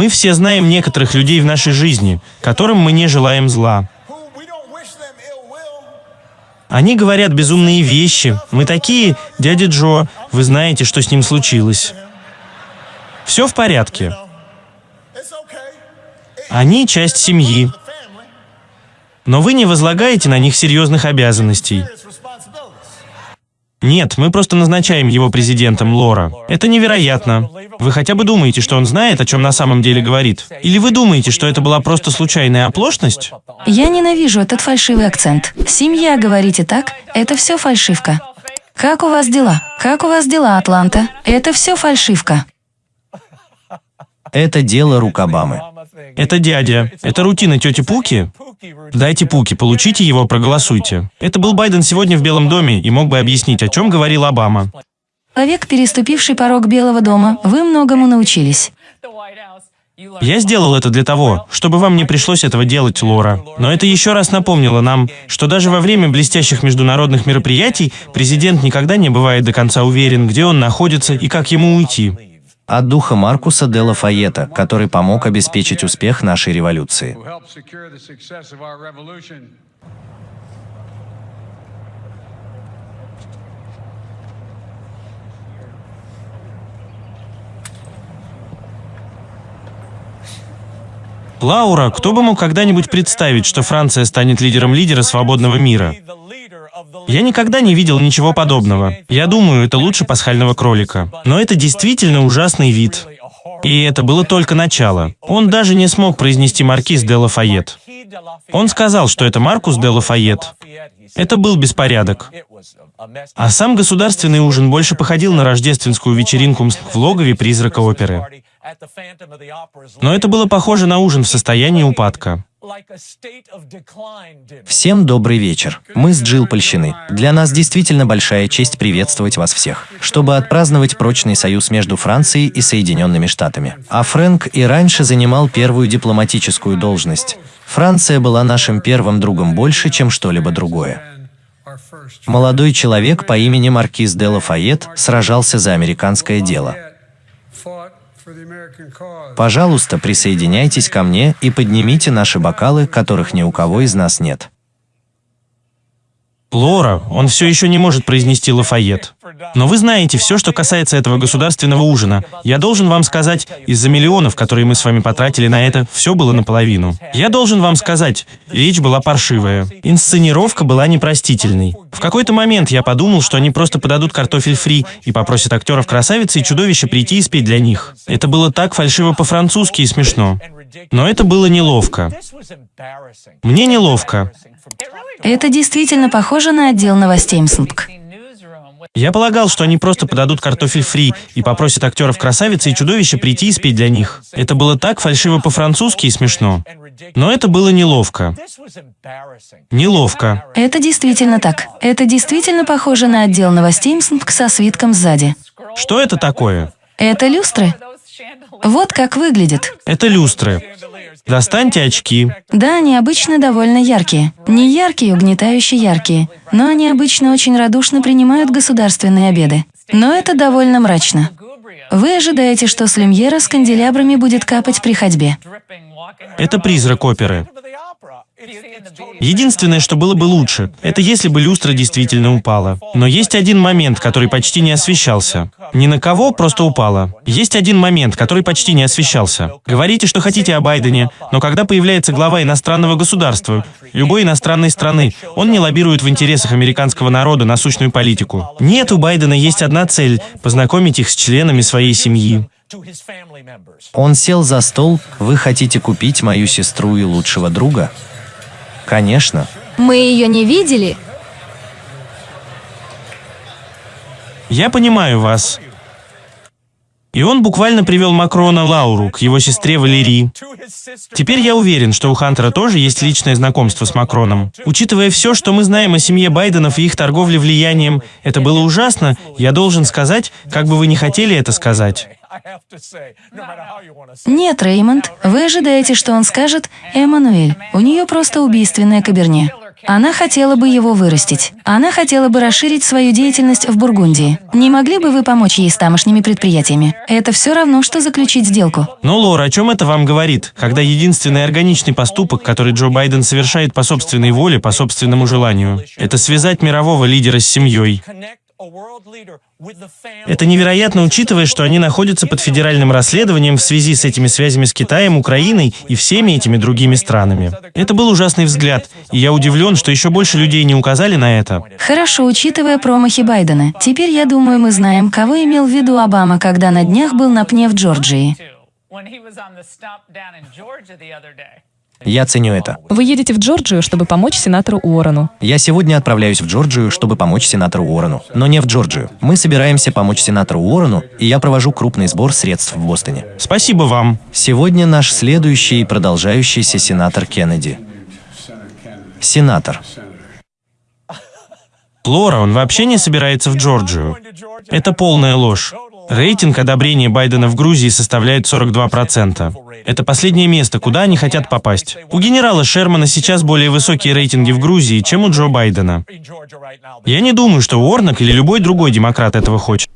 Мы все знаем некоторых людей в нашей жизни, которым мы не желаем зла. Они говорят безумные вещи. Мы такие, дядя Джо, вы знаете, что с ним случилось. Все в порядке. Они часть семьи. Но вы не возлагаете на них серьезных обязанностей. Нет, мы просто назначаем его президентом, Лора. Это невероятно. Вы хотя бы думаете, что он знает, о чем на самом деле говорит? Или вы думаете, что это была просто случайная оплошность? Я ненавижу этот фальшивый акцент. Семья, говорите так? Это все фальшивка. Как у вас дела? Как у вас дела, Атланта? Это все фальшивка. Это дело рук Обамы. Это дядя. Это рутина тети Пуки? Дайте Пуки, получите его, проголосуйте. Это был Байден сегодня в Белом доме и мог бы объяснить, о чем говорил Обама. Человек, переступивший порог Белого дома, вы многому научились. Я сделал это для того, чтобы вам не пришлось этого делать, Лора. Но это еще раз напомнило нам, что даже во время блестящих международных мероприятий президент никогда не бывает до конца уверен, где он находится и как ему уйти от духа Маркуса де Лафайета, который помог обеспечить успех нашей революции. Лаура, кто бы мог когда-нибудь представить, что Франция станет лидером лидера свободного мира? Я никогда не видел ничего подобного. Я думаю, это лучше пасхального кролика. Но это действительно ужасный вид. И это было только начало. Он даже не смог произнести маркиз де Лафайет. Он сказал, что это Маркус де Лафайет. Это был беспорядок. А сам государственный ужин больше походил на рождественскую вечеринку в логове призрака оперы. Но это было похоже на ужин в состоянии упадка. Всем добрый вечер. Мы с Джилл польщены. Для нас действительно большая честь приветствовать вас всех, чтобы отпраздновать прочный союз между Францией и Соединенными Штатами. А Фрэнк и раньше занимал первую дипломатическую должность. Франция была нашим первым другом больше, чем что-либо другое. Молодой человек по имени Маркиз де Лафайет сражался за американское дело. Пожалуйста, присоединяйтесь ко мне и поднимите наши бокалы, которых ни у кого из нас нет. Лора, он все еще не может произнести Лафайет. Но вы знаете все, что касается этого государственного ужина. Я должен вам сказать, из-за миллионов, которые мы с вами потратили на это, все было наполовину. Я должен вам сказать, речь была паршивая. Инсценировка была непростительной. В какой-то момент я подумал, что они просто подадут картофель фри и попросят актеров красавицы и чудовища прийти и спеть для них. Это было так фальшиво по-французски и смешно. Но это было неловко. Мне неловко. Это действительно похоже на отдел новостей МСНПК. Я полагал, что они просто подадут картофель фри и попросят актеров красавицы и чудовища прийти и спеть для них. Это было так фальшиво по-французски и смешно. Но это было неловко. Неловко. Это действительно так. Это действительно похоже на отдел новостей МСНПК со свитком сзади. Что это такое? Это люстры. Вот как выглядит. Это люстры. Достаньте очки. Да, они обычно довольно яркие. Не яркие, угнетающие яркие. Но они обычно очень радушно принимают государственные обеды. Но это довольно мрачно. Вы ожидаете, что с люмьера с канделябрами будет капать при ходьбе. Это призрак оперы. Единственное, что было бы лучше, это если бы люстра действительно упала. Но есть один момент, который почти не освещался. Ни на кого, просто упала. Есть один момент, который почти не освещался. Говорите, что хотите о Байдене, но когда появляется глава иностранного государства, любой иностранной страны, он не лоббирует в интересах американского народа насущную политику. Нет, у Байдена есть одна цель – познакомить их с членами своей семьи. Он сел за стол, вы хотите купить мою сестру и лучшего друга? Конечно. Мы ее не видели? Я понимаю вас. И он буквально привел Макрона Лауру к его сестре Валерии. Теперь я уверен, что у Хантера тоже есть личное знакомство с Макроном. Учитывая все, что мы знаем о семье Байденов и их торговле влиянием, это было ужасно, я должен сказать, как бы вы не хотели это сказать. Нет, Реймонд, вы ожидаете, что он скажет «Эммануэль, у нее просто убийственное каберне». Она хотела бы его вырастить. Она хотела бы расширить свою деятельность в Бургундии. Не могли бы вы помочь ей с тамошними предприятиями? Это все равно, что заключить сделку. Но, Лора, о чем это вам говорит? Когда единственный органичный поступок, который Джо Байден совершает по собственной воле, по собственному желанию, это связать мирового лидера с семьей. Это невероятно, учитывая, что они находятся под федеральным расследованием в связи с этими связями с Китаем, Украиной и всеми этими другими странами. Это был ужасный взгляд, и я удивлен, что еще больше людей не указали на это. Хорошо, учитывая промахи Байдена. Теперь, я думаю, мы знаем, кого имел в виду Обама, когда на днях был на пне в Джорджии. Я ценю это. Вы едете в Джорджию, чтобы помочь сенатору Уоррену. Я сегодня отправляюсь в Джорджию, чтобы помочь сенатору Уоррену. Но не в Джорджию. Мы собираемся помочь сенатору Уоррену, и я провожу крупный сбор средств в Бостоне. Спасибо вам. Сегодня наш следующий и продолжающийся сенатор Кеннеди. Сенатор. Лора, он вообще не собирается в Джорджию. Это полная ложь. Рейтинг одобрения Байдена в Грузии составляет 42%. Это последнее место, куда они хотят попасть. У генерала Шермана сейчас более высокие рейтинги в Грузии, чем у Джо Байдена. Я не думаю, что Уорнок или любой другой демократ этого хочет.